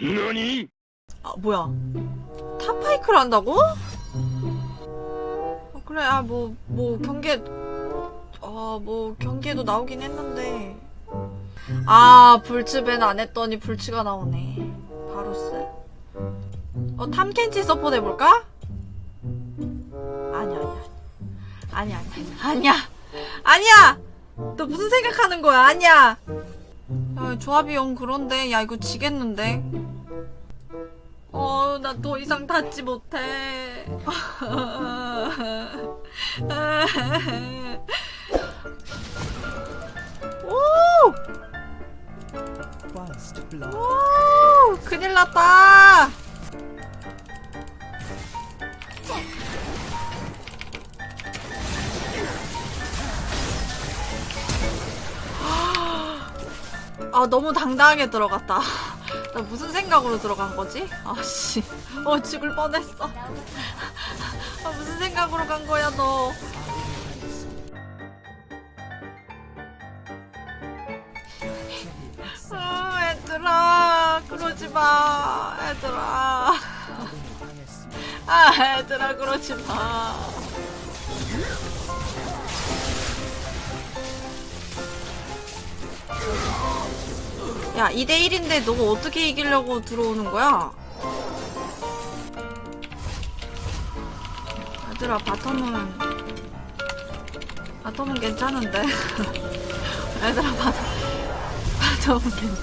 何아 뭐야? 탑파이크를 한다고? 어, 그래 아뭐뭐 경계 어 뭐 경계도 나오긴 했는데. 아 불츠벤 안 했더니 불츠가 나오네. 바로스. 어 탐켄치 서포트 해볼까? 아니야 아니야 아니야. 아니야 아니야. 아니야! 너 무슨 생각하는 거야? 아니야! 야 조합이 영 그런데? 야 이거 지겠는데 어, 나 더 이상 닿지 못해. 오! 오! 큰일 났다. 아, 너무 당당하게 들어갔다. 나 무슨 생각으로 들어간 거지? 아씨. 어, 죽을 뻔했어. 아, 무슨 생각으로 간 거야, 너. 아, 얘들아. 그러지 마. 얘들아. 아, 얘들아, 그러지 마. 야, 2대1인데 너가 어떻게 이기려고 들어오는 거야? 얘들아, bottom은, bottom은 괜찮은데. 얘들아, bottom, bottom은 괜,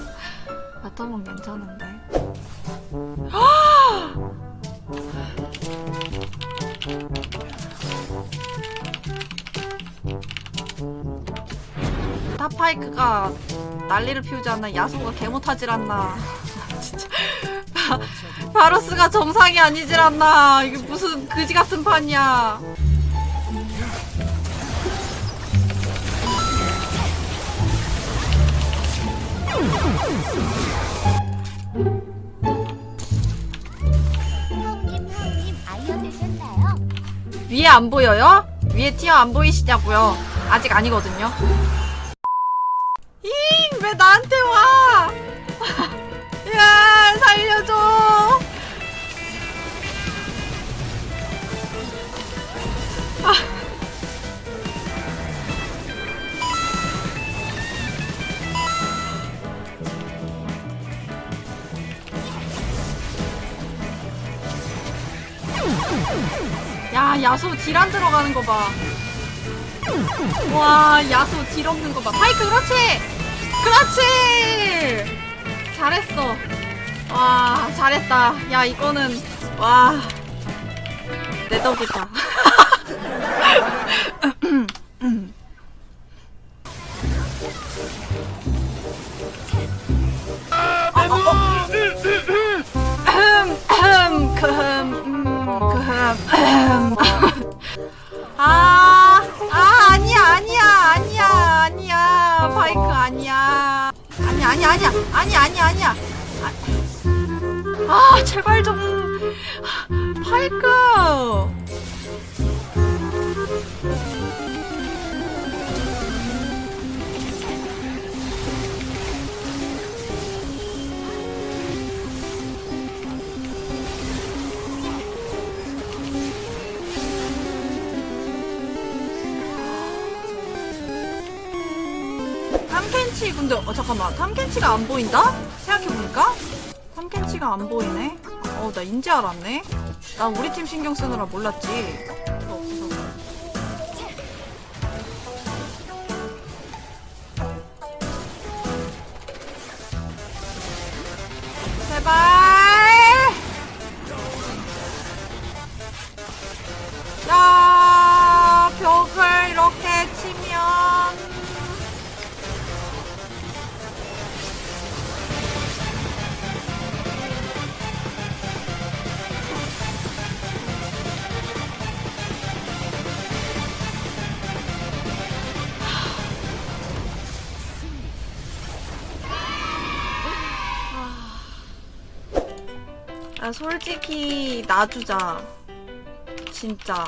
bottom은 괜찮은데. 타파이크가 난리를 피우지 않나 야소가 개못하질 않나. 진짜. 바, 바로스가 정상이 아니질 않나. 이게 무슨 그지 같은 판이야? 위에 안 보여요? 위에 티어 안 보이시냐고요? 아직 아니거든요 잉 왜 나한테 와 야, 살려줘. 야, 야수 딜안 들어가는 거 봐. 와, 야수 딜 없는 거 봐. 파이크, 그렇지! 그렇지! 잘했어. 와, 잘했다. 야, 이거는, 와. 내 덕이다. 아, 아니야, 아니야, 아니야. 아니야, 아니야. 아, 아, 제발 좀. 바이크. 탐켄치 근데 어 잠깐만. 탐켄치가 안 보인다? 생각해보니까? 탐켄치가 안 보이네. 어나 인지 알았네. 나 우리 팀 신경 쓰느라 몰랐지 아, 솔직히 놔주자. 진짜.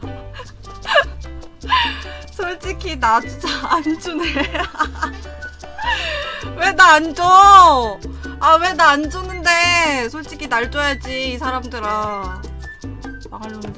솔직히 놔주자. 안 주네. 왜 나 안 줘? 아 왜 나 안 주는데 솔직히 날 줘야지 이 사람들아 망할 놈들